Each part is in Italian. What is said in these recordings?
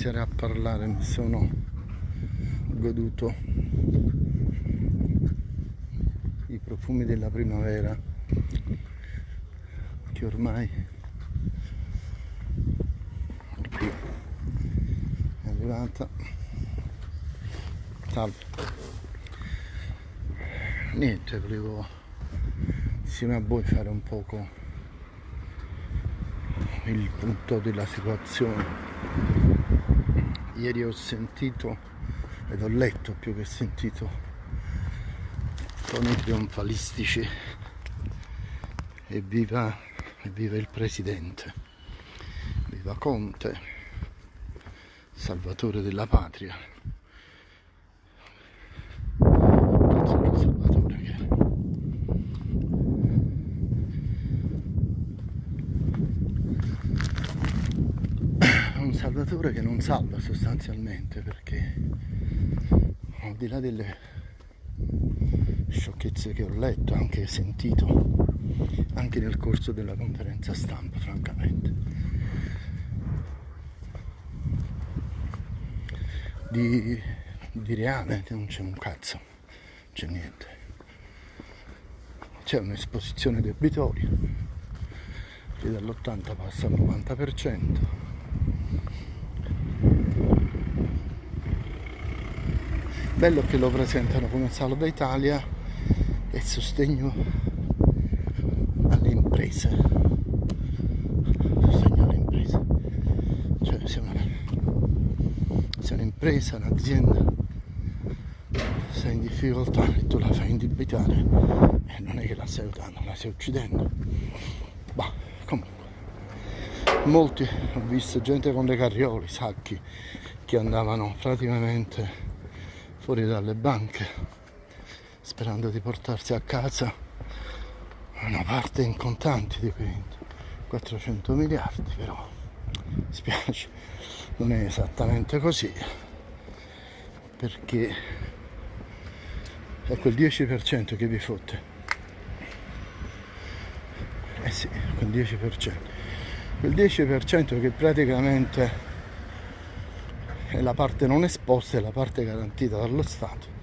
iniziare a parlare mi sono goduto i profumi della primavera che ormai qui è arrivata. Salve. Niente, volevo insieme a voi fare un poco il punto della situazione. Ieri ho sentito ed ho letto più che sentito toni trionfalistici e viva, e viva il presidente, viva Conte, salvatore della patria. salvatore che non salva sostanzialmente perché al di là delle sciocchezze che ho letto, anche sentito, anche nel corso della conferenza stampa, francamente. Di, di reale non c'è un cazzo, non c'è niente. C'è un'esposizione debitoria che dall'80 passa al 90%. Bello che lo presentano come Salva Italia e sostegno alle imprese. Sostegno alle imprese. Cioè se una, se un'impresa, un'azienda sei in difficoltà e tu la fai indebitare eh, non è che la stai aiutando, la stai uccidendo. Bah, comunque. Molti ho visto gente con le carriole, sacchi che andavano praticamente fuori dalle banche sperando di portarsi a casa una parte in contanti di quei 400 miliardi però spiace non è esattamente così perché è quel 10% che vi fotte. Eh sì quel 10% quel 10% che praticamente è la parte non esposta e la parte garantita dallo Stato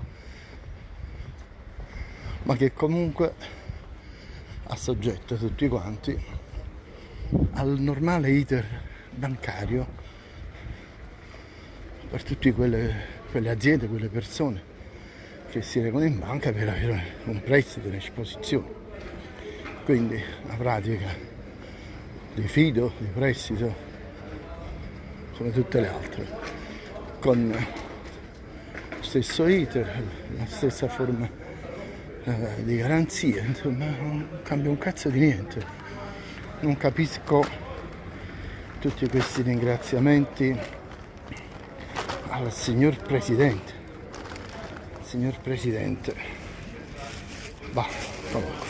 ma che comunque ha soggetto tutti quanti al normale iter bancario per tutte quelle, quelle aziende, quelle persone che si recano in banca per avere un prestito in esposizione. Quindi la pratica di fido, di prestito, come tutte le altre con lo stesso iter, la stessa forma eh, di garanzia, insomma non cambia un cazzo di niente. Non capisco tutti questi ringraziamenti al signor Presidente. Signor Presidente. Comunque.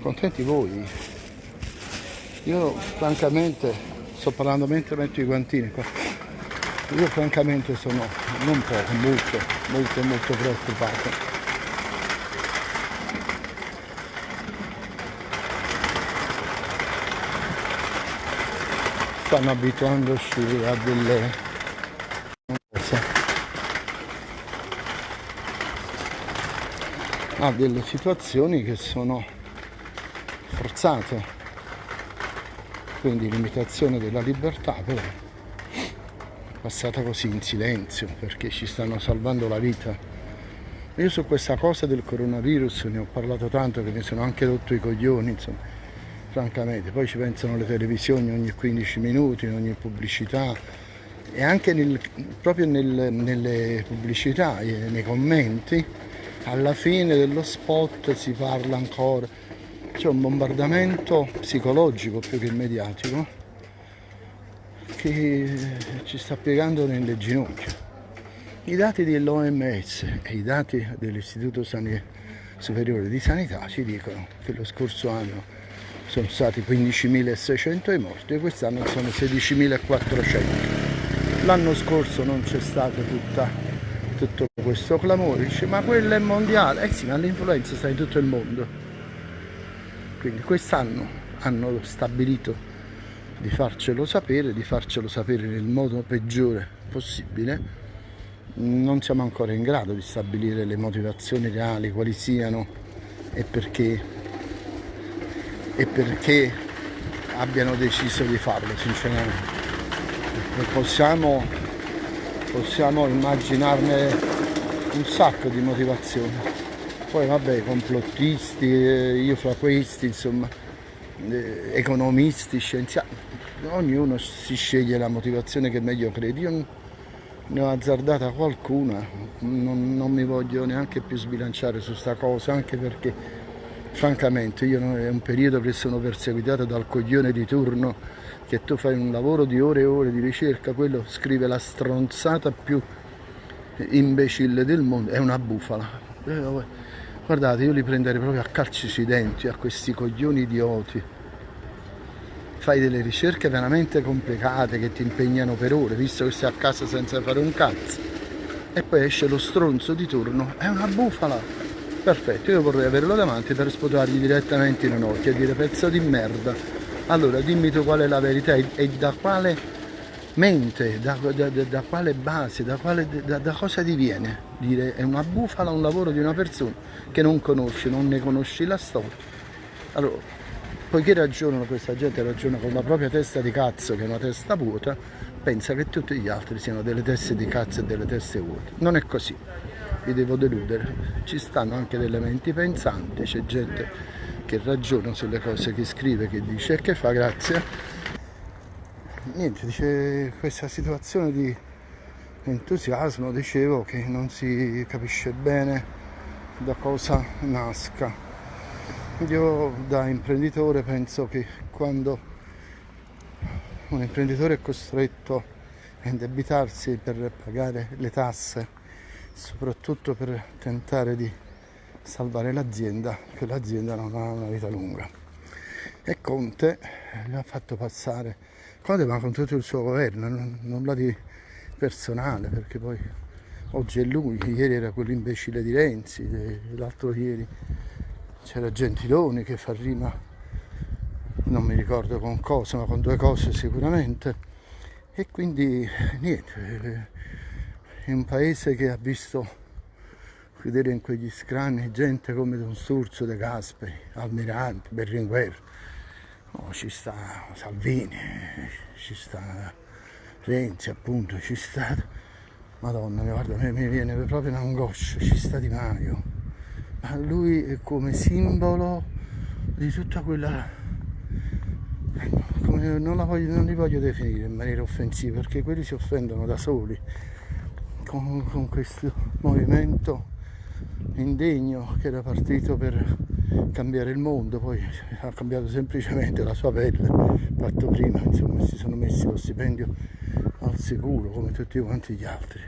Contenti voi? Io francamente sto parlando mentre metto i guantini qua io francamente sono non poco, molto, molto, molto preoccupato. Stanno abituandoci a delle a delle situazioni che sono forzate, quindi limitazione della libertà però passata così in silenzio perché ci stanno salvando la vita. Io su questa cosa del coronavirus ne ho parlato tanto che mi sono anche rotto i coglioni, insomma, francamente. Poi ci pensano le televisioni ogni 15 minuti, in ogni pubblicità e anche nel, proprio nel, nelle pubblicità, nei commenti, alla fine dello spot si parla ancora. C'è un bombardamento psicologico più che mediatico che ci sta piegando nelle ginocchia. I dati dell'OMS e i dati dell'Istituto Superiore di Sanità ci dicono che lo scorso anno sono stati 15.600 i morti e quest'anno sono 16.400. L'anno scorso non c'è stato tutta, tutto questo clamore, dice ma quello è mondiale, eh sì ma l'influenza sta in tutto il mondo. Quindi quest'anno hanno stabilito di farcelo sapere, di farcelo sapere nel modo peggiore possibile. Non siamo ancora in grado di stabilire le motivazioni reali, quali siano e perché, e perché abbiano deciso di farlo, sinceramente. Possiamo, possiamo immaginarne un sacco di motivazioni. Poi vabbè, complottisti, eh, io fra questi, insomma, economisti, scienziati, ognuno si sceglie la motivazione che meglio crede. Io ne ho azzardata qualcuna, non, non mi voglio neanche più sbilanciare su sta cosa, anche perché francamente io è un periodo che sono perseguitato dal coglione di turno che tu fai un lavoro di ore e ore di ricerca, quello scrive la stronzata più imbecille del mondo, è una bufala. Guardate, io li prenderei proprio a calci sui denti, a questi coglioni idioti fai delle ricerche veramente complicate che ti impegnano per ore, visto che stai a casa senza fare un cazzo, e poi esce lo stronzo di turno, è una bufala. Perfetto, io vorrei averlo davanti per sputargli direttamente in un occhio e dire pezzo di merda. Allora dimmi tu qual è la verità e da quale mente, da, da, da, quale base, da, quale, da, cosa ti viene dire è una bufala un lavoro di una persona che non conosci, non ne conosci la storia. Allora, poiché ragionano questa gente ragiona con la propria testa di cazzo che è una testa vuota pensa che tutti gli altri siano delle teste di cazzo e delle teste vuote. Non è così. Vi devo deludere. Ci stanno anche delle menti pensanti c'è gente che ragiona sulle cose che scrive che dice e che fa grazie niente dice questa situazione di entusiasmo dicevo che non si capisce bene da cosa nasca io da imprenditore penso che quando un imprenditore è costretto a indebitarsi per pagare le tasse, soprattutto per tentare di salvare l'azienda, che l'azienda non ha una vita lunga. E Conte gli ha fatto passare, Conte ma con tutto il suo governo, nulla di personale, perché poi oggi è lui, ieri era quell'imbecille di Renzi, l'altro ieri c'era Gentiloni che fa rima non mi ricordo con cosa ma con due cose sicuramente. E quindi niente è un paese che ha visto vedere in quegli scranni gente come Don Sturzo De Gasperi, Almirante, Berlinguer oh, ci sta Salvini ci sta Renzi appunto ci sta Madonna guarda mi viene proprio un'angoscia ci sta Di Maio. A lui è come simbolo di tutta quella come non, voglio, non, li voglio definire in maniera offensiva perché quelli si offendono da soli con, con questo movimento indegno che era partito per cambiare il mondo poi ha cambiato semplicemente la sua pelle fatto prima insomma si sono messi lo stipendio al sicuro come tutti quanti gli altri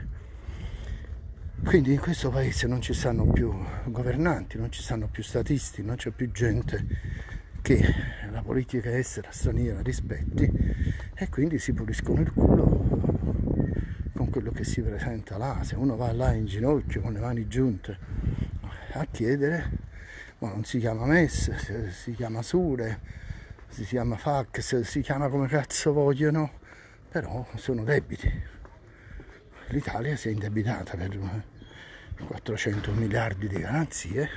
quindi in questo paese non ci stanno più governanti, non ci stanno più statisti, non c'è più gente che la politica estera straniera rispetti e quindi si puliscono il culo con quello che si presenta là. Se uno va là in ginocchio con le mani giunte a chiedere, ma non si chiama MES, si chiama Sure, si chiama Fax, si chiama come cazzo vogliono, però sono debiti l'Italia si è indebitata per 400 miliardi di garanzie,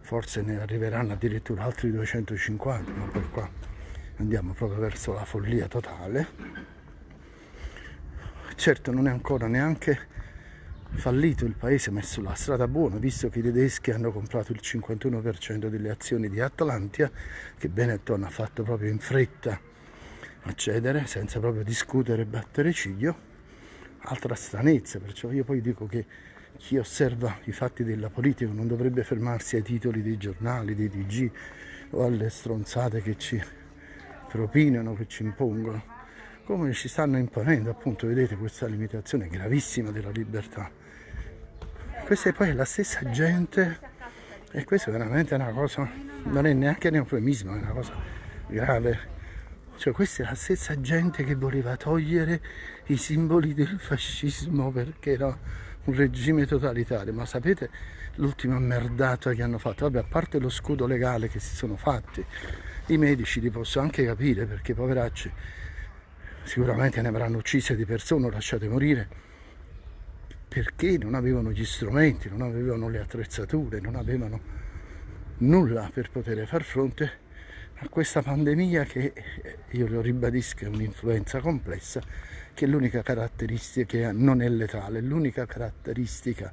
forse ne arriveranno addirittura altri 250, ma poi qua andiamo proprio verso la follia totale. Certo non è ancora neanche fallito il paese, ma è sulla strada buona, visto che i tedeschi hanno comprato il 51% delle azioni di Atlantia, che Benetton ha fatto proprio in fretta a cedere, senza proprio discutere e battere ciglio. Altra stranezza, perciò io poi dico che chi osserva i fatti della politica non dovrebbe fermarsi ai titoli dei giornali, dei TG o alle stronzate che ci propinano, che ci impongono, come ci stanno imponendo appunto, vedete questa limitazione gravissima della libertà. Questa è poi la stessa gente e questa è veramente una cosa, non è neanche un eufemismo, è una cosa grave cioè questa è la stessa gente che voleva togliere i simboli del fascismo perché era un regime totalitario, ma sapete l'ultima merdata che hanno fatto? Vabbè, a parte lo scudo legale che si sono fatti, i medici li posso anche capire perché poveracci sicuramente ne avranno uccise di persone o lasciate morire. Perché non avevano gli strumenti, non avevano le attrezzature, non avevano nulla per poter far fronte a questa pandemia che, io lo ribadisco, è un'influenza complessa, che l'unica caratteristica che non è letale, l'unica caratteristica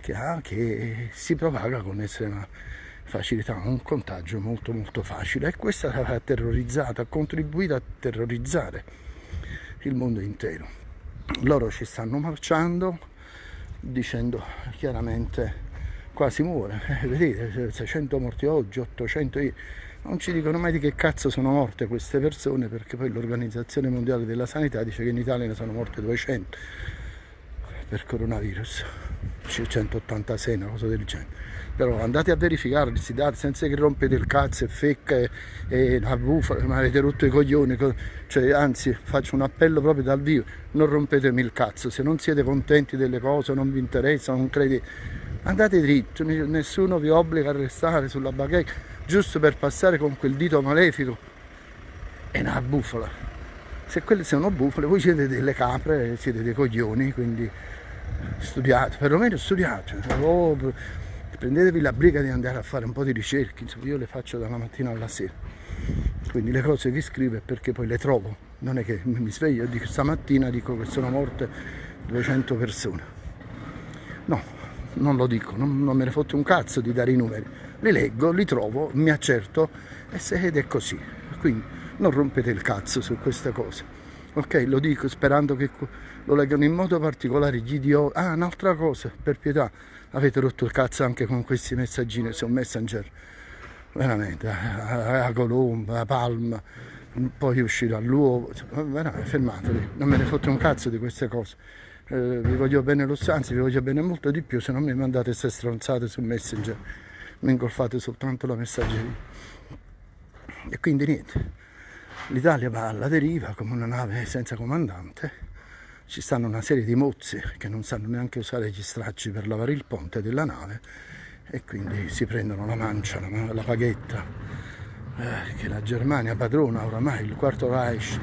che ha che si propaga con estrema facilità, un contagio molto molto facile. E questa ha terrorizzato, ha contribuito a terrorizzare il mondo intero. Loro ci stanno marciando dicendo chiaramente quasi muore, eh, vedete 600 morti oggi, 800 ieri, non ci dicono mai di che cazzo sono morte queste persone perché poi l'Organizzazione Mondiale della Sanità dice che in Italia ne sono morte 200 per coronavirus, 186, una cosa del genere però andate a verificare questi dati senza che rompete il cazzo e fecca e, e la bufala, ma avete rotto i coglioni, cioè, anzi faccio un appello proprio dal vivo, non rompetemi il cazzo, se non siete contenti delle cose, non vi interessa, non credete, andate dritto, nessuno vi obbliga a restare sulla bacheca giusto per passare con quel dito malefico, è una bufala. Se quelle sono bufale, voi siete delle capre, siete dei coglioni, quindi studiate, perlomeno studiate. Oh, prendetevi la briga di andare a fare un po' di ricerche, insomma io le faccio dalla mattina alla sera, quindi le cose che scrivo è perché poi le trovo, non è che mi sveglio e dico stamattina dico che sono morte 200 persone, no, non lo dico, non, non me ne fotte un cazzo di dare i numeri, li leggo, li trovo, mi accerto ed è così, quindi non rompete il cazzo su queste cose ok? Lo dico sperando che lo leggano in modo particolare gli idioti ah un'altra cosa per pietà. Avete rotto il cazzo anche con questi messaggini su Messenger. Veramente a Colomba, a Palma. Poi uscirà l'uovo. Veramente fermatevi. Non me ne fotte un cazzo di queste cose. Eh, vi voglio bene lo stanzi vi voglio bene molto di più se non mi mandate queste stronzate su Messenger. Mi ingolfate soltanto la messaggeria. E quindi niente. l'Italia va alla deriva come una nave senza comandante ci stanno una serie di mozzi che non sanno neanche usare gli stracci per lavare il ponte della nave e quindi si prendono la mancia, la, la paghetta eh, che la Germania padrona oramai, il quarto Reich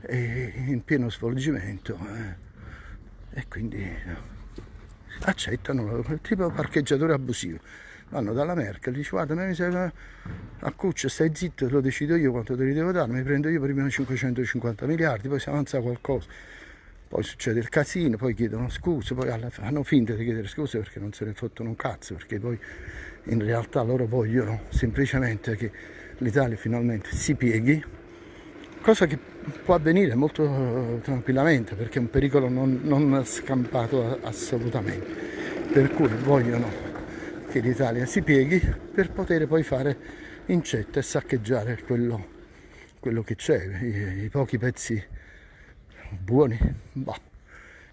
è in pieno svolgimento eh, e quindi eh, accettano tipo parcheggiatore abusivo. Vanno dalla Merkel, dice guarda mi serve a Cuccia stai zitto lo decido io quanto te li devo dare mi prendo io prima 550 miliardi poi si avanza qualcosa poi succede il casino, poi chiedono scuse, poi fanno finta di chiedere scuse perché non se ne fottono un cazzo, perché poi in realtà loro vogliono semplicemente che l'Italia finalmente si pieghi, cosa che può avvenire molto eh, tranquillamente perché è un pericolo non, non scampato assolutamente, per cui vogliono che l'Italia si pieghi per poter poi fare incetta e saccheggiare quello, quello che c'è, i, i pochi pezzi buoni bah,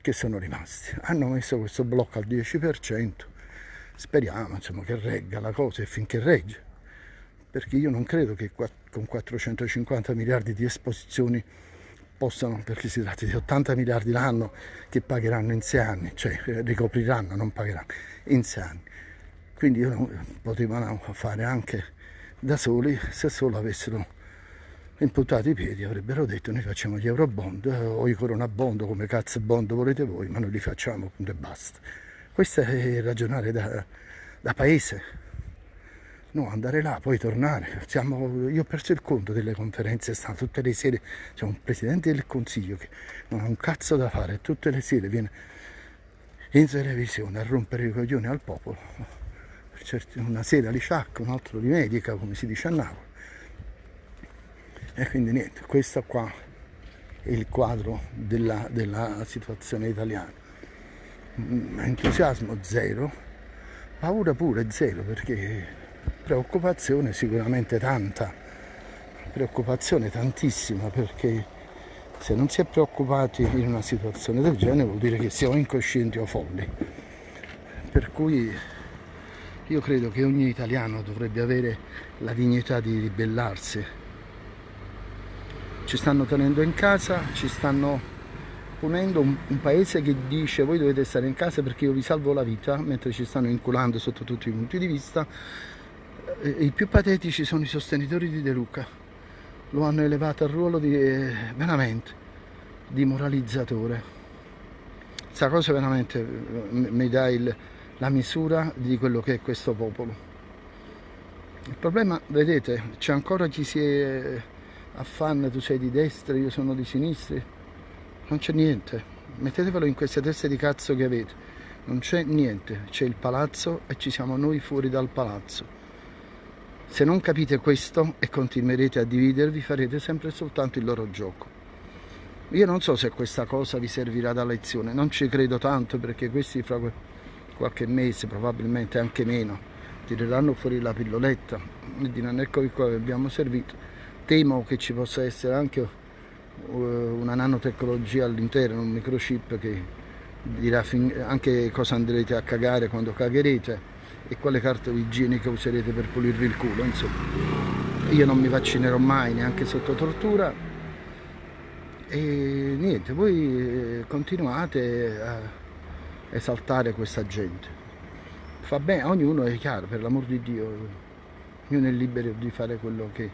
che sono rimasti? Hanno messo questo blocco al 10% speriamo insomma, che regga la cosa e finché regge. Perché io non credo che con 450 miliardi di esposizioni possano, perché si tratta di 80 miliardi l'anno che pagheranno in 6 anni, cioè ricopriranno, non pagheranno, in 6 anni. Quindi potevano fare anche da soli se solo avessero imputato i piedi avrebbero detto noi facciamo gli euro bond o i corona bond come cazzo bond volete voi ma noi li facciamo punto e basta. Questo è ragionare da, da paese. No andare là poi tornare. Siamo, io ho perso il conto delle conferenze stanno tutte le sere c'è un presidente del consiglio che non ha un cazzo da fare tutte le sere viene in televisione a rompere i coglioni al popolo una sera li sciacca un altro li medica come si dice a Napoli e quindi niente questo qua è il quadro della, della situazione italiana. Mm, entusiasmo zero paura pure zero perché preoccupazione sicuramente tanta preoccupazione tantissima perché se non si è preoccupati in una situazione del genere vuol dire che siamo incoscienti o folli. Per cui io credo che ogni italiano dovrebbe avere la dignità di ribellarsi ci stanno tenendo in casa, ci stanno punendo un, un, paese che dice voi dovete stare in casa perché io vi salvo la vita, mentre ci stanno inculando sotto tutti i punti di vista, I più patetici sono i sostenitori di De Luca, lo hanno elevato al ruolo di eh, veramente di moralizzatore. Questa cosa veramente eh, mi dà il, la misura di quello che è questo popolo. Il problema, vedete, c'è ancora chi si è affanna, tu sei di destra, io sono di sinistra, non c'è niente. Mettetevelo in queste teste di cazzo che avete, non c'è niente, c'è il palazzo e ci siamo noi fuori dal palazzo. Se non capite questo e continuerete a dividervi farete sempre soltanto il loro gioco. Io non so se questa cosa vi servirà da lezione, non ci credo tanto perché questi fra qualche mese, probabilmente anche meno, tireranno fuori la pilloletta e diranno ecco qua che abbiamo servito. Temo che ci possa essere anche uh, una nanotecnologia all'interno, un microchip che dirà anche cosa andrete a cagare quando cagherete e quale carta igienica userete per pulirvi il culo, insomma. Io non mi vaccinerò mai, neanche sotto tortura. E niente, voi eh, continuate a esaltare questa gente. Fa bene, ognuno è chiaro, per l'amor di Dio, ognuno è libero di fare quello che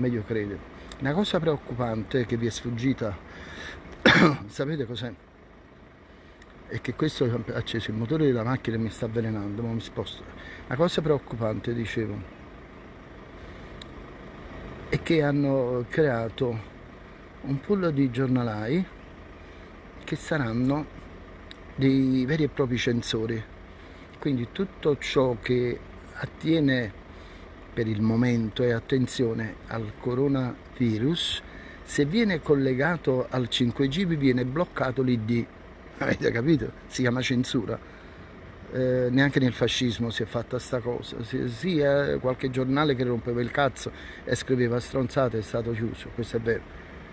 meglio crede. Una cosa preoccupante che vi è sfuggita, sapete cos'è? e che questo ha acceso il motore della macchina e mi sta avvelenando, ma mi sposto. La cosa preoccupante, dicevo, è che hanno creato un pool di giornalai che saranno dei veri e propri censori. Quindi tutto ciò che attiene per il momento e attenzione al coronavirus, se viene collegato al 5G vi viene bloccato l'ID avete capito? Si chiama censura. Eh, neanche nel fascismo si è fatta sta cosa. Sì, sì eh, qualche giornale che rompeva il cazzo e scriveva stronzate è stato chiuso, questo è vero.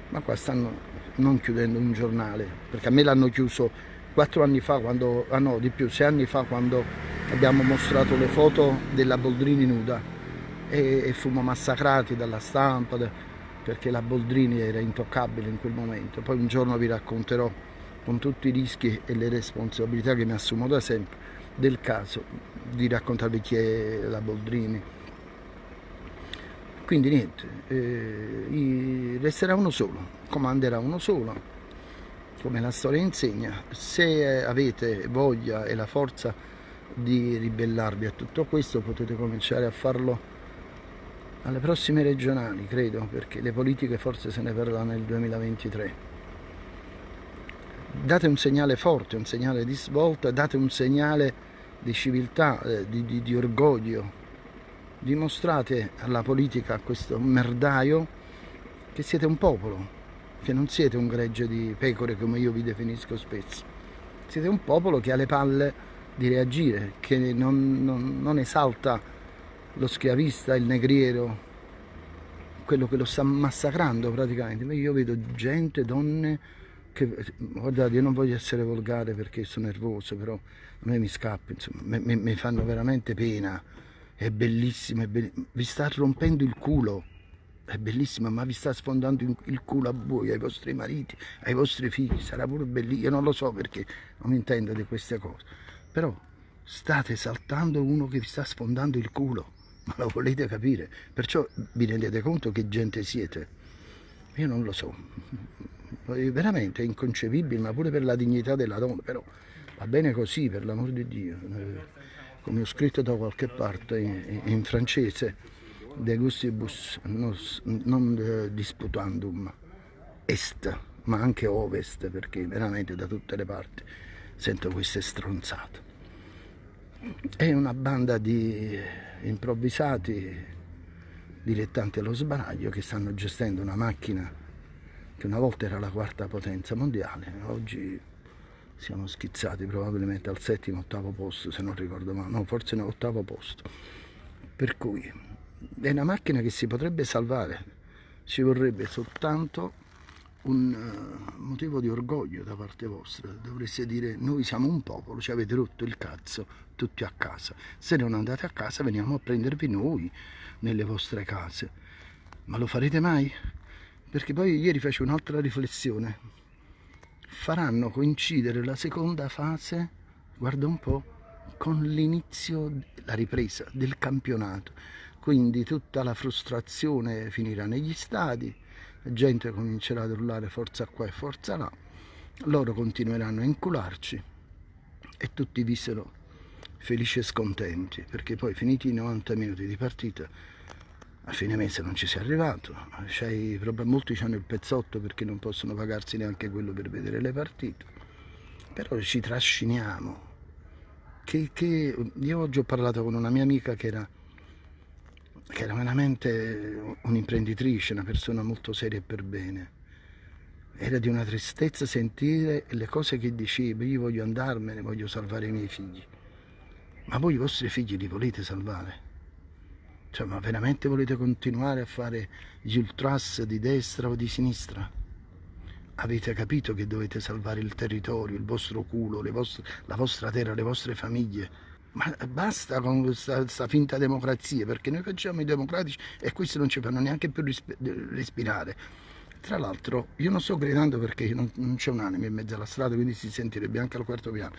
Ma qua stanno non chiudendo un giornale, perché a me l'hanno chiuso quattro anni fa, quando, ah no, di più, sei anni fa, quando abbiamo mostrato le foto della Boldrini nuda e, e fummo massacrati dalla stampa, da, perché la Boldrini era intoccabile in quel momento. Poi un giorno vi racconterò con tutti i rischi e le responsabilità che mi assumo da sempre del caso di raccontarvi chi è la Boldrini. Quindi niente, eh, resterà uno solo, comanderà uno solo, come la storia insegna. Se avete voglia e la forza di ribellarvi a tutto questo potete cominciare a farlo alle prossime regionali, credo, perché le politiche forse se ne verranno nel 2023 date un segnale forte, un segnale di svolta, date un segnale di civiltà, eh, di, di, di, orgoglio. Dimostrate alla politica, a questo merdaio, che siete un popolo, che non siete un gregge di pecore come io vi definisco spesso. Siete un popolo che ha le palle di reagire, che non, non, non esalta lo schiavista, il negriero, quello che lo sta massacrando praticamente. Io vedo gente, donne, che, guardate, io non voglio essere volgare perché sono nervoso, però a me mi scappa, insomma, mi, mi fanno veramente pena. È bellissimo, è bellissimo, vi sta rompendo il culo, è bellissimo, ma vi sta sfondando il culo a voi, ai vostri mariti, ai vostri figli, sarà pure bellissimo, io non lo so perché non mi intendo di queste cose, però state saltando uno che vi sta sfondando il culo, ma lo volete capire, perciò vi rendete conto che gente siete? Io non lo so, veramente inconcepibile, ma pure per la dignità della donna, però va bene così, per l'amor di Dio. Eh, come ho scritto da qualche parte in, in francese, de gustibus nos, non eh, disputandum est, ma anche ovest, perché veramente da tutte le parti sento queste stronzate. È una banda di improvvisati dilettanti allo sbaraglio che stanno gestendo una macchina che una volta era la quarta potenza mondiale, oggi siamo schizzati probabilmente al settimo, ottavo posto, se non ricordo male, no, forse ottavo posto. Per cui è una macchina che si potrebbe salvare, ci vorrebbe soltanto un uh, motivo di orgoglio da parte vostra, dovreste dire noi siamo un popolo, ci avete rotto il cazzo tutti a casa, se non andate a casa veniamo a prendervi noi nelle vostre case, ma lo farete mai? perché poi ieri fece un'altra riflessione. Faranno coincidere la seconda fase guarda un po' con l'inizio la ripresa del campionato. Quindi tutta la frustrazione finirà negli stadi, gente comincerà ad urlare forza qua e forza là, loro continueranno a incularci. E tutti vissero felici e scontenti, perché poi finiti i 90 minuti di partita, a fine mese non ci sei arrivato, molti hanno il pezzotto perché non possono pagarsi neanche quello per vedere le partite, però ci trasciniamo. Che, che... Io oggi ho parlato con una mia amica che era che era veramente un'imprenditrice, una persona molto seria e per bene. Era di una tristezza sentire le cose che dicevo, io voglio andarmene, voglio salvare i miei figli. Ma voi i vostri figli li volete salvare? Cioè, ma veramente volete continuare a fare gli ultras di destra o di sinistra? Avete capito che dovete salvare il territorio, il vostro culo, vostre, la vostra terra, le vostre famiglie? Ma basta con questa, finta democrazia, perché noi facciamo i democratici e questi non ci fanno neanche più respirare. Tra l'altro, io non sto gridando perché non, non c'è un'anima in mezzo alla strada, quindi si sentirebbe anche al quarto piano.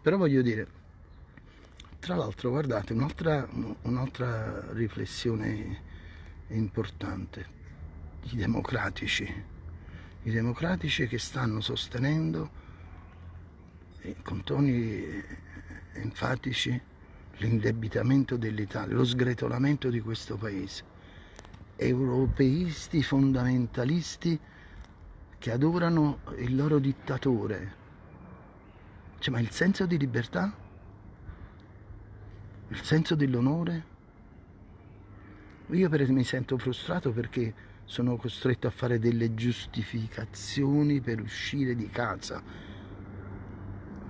Però voglio dire, tra l'altro, guardate, un'altra un riflessione importante. I democratici, i democratici che stanno sostenendo con toni enfatici l'indebitamento dell'Italia, lo sgretolamento di questo paese. Europeisti fondamentalisti che adorano il loro dittatore. Cioè, ma il senso di libertà? Il senso dell'onore? Io per mi sento frustrato perché sono costretto a fare delle giustificazioni per uscire di casa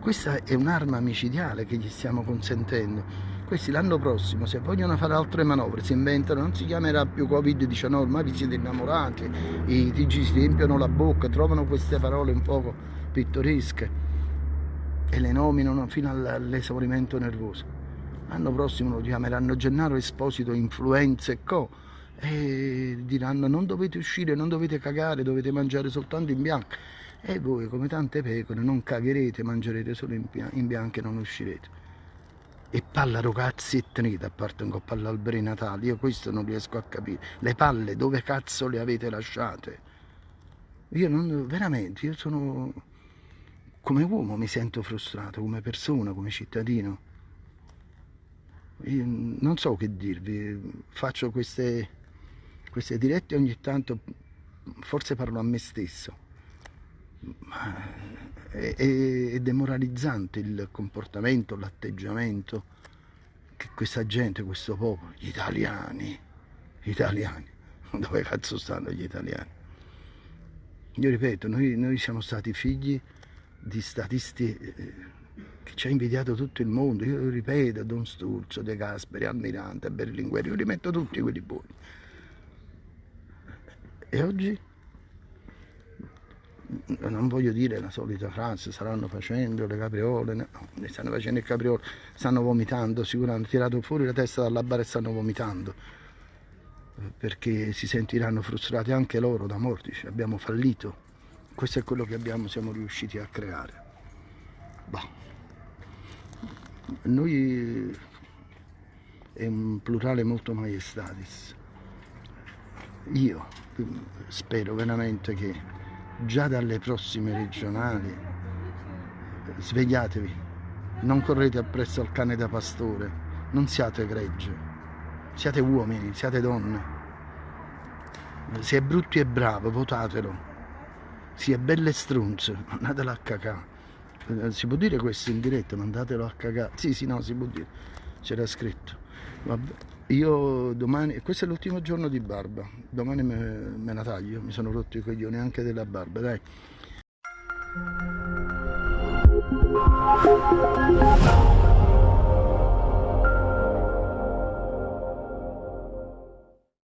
questa è un'arma micidiale che gli stiamo consentendo. Questi l'anno prossimo, se vogliono fare altre manovre, si inventano, non si chiamerà più Covid-19, ormai vi siete innamorati, i TG si riempiono la bocca, trovano queste parole un poco pittoresche e le nominano fino all'esaurimento nervoso. L'anno prossimo lo chiameranno Gennaro Esposito Influenza e Co. E diranno non dovete uscire, non dovete cagare, dovete mangiare soltanto in bianco e voi come tante pecore non cagherete, mangerete solo in, bianco e non uscirete. E palla cazzi e tenete, a parte un po' palla alberi natali, io questo non riesco a capire. Le palle dove cazzo le avete lasciate? Io non, veramente, io sono, come uomo mi sento frustrato, come persona, come cittadino. Io non so che dirvi, faccio queste, queste dirette ogni tanto, forse parlo a me stesso è, è, demoralizzante il comportamento, l'atteggiamento che questa gente, questo popolo, gli italiani, gli italiani, dove cazzo stanno gli italiani? Io ripeto, noi, noi siamo stati figli di statisti eh, che ci ha invidiato tutto il mondo, io ripeto, Don Sturzo, De Gasperi, Almirante, Berlinguer, io rimetto tutti quelli buoni. E oggi? Non voglio dire la solita frase, staranno facendo le capriole, no, ne stanno facendo il capriole, stanno vomitando, sicuramente hanno tirato fuori la testa dalla barra e stanno vomitando, perché si sentiranno frustrati anche loro da mortici, abbiamo fallito, questo è quello che abbiamo, siamo riusciti a creare. Bah. Noi è un plurale molto maestatis, io spero veramente che già dalle prossime regionali svegliatevi non correte appresso al cane da pastore non siate gregge siate uomini, siate donne. Se è brutto e bravo votatelo. Si è belle strunze mandatelo a cacà. Eh, si può dire questo in diretta mandatelo a cacà. Sì sì no si può dire. C'era scritto. Vabbè. Io domani, questo è l'ultimo giorno di barba, domani me, me la taglio, mi sono rotto i coglioni anche della barba, dai.